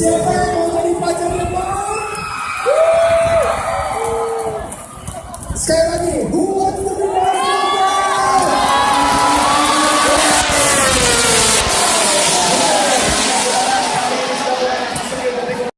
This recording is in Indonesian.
Siapa yang mau jadi pacar lebah? Sekali lagi, buat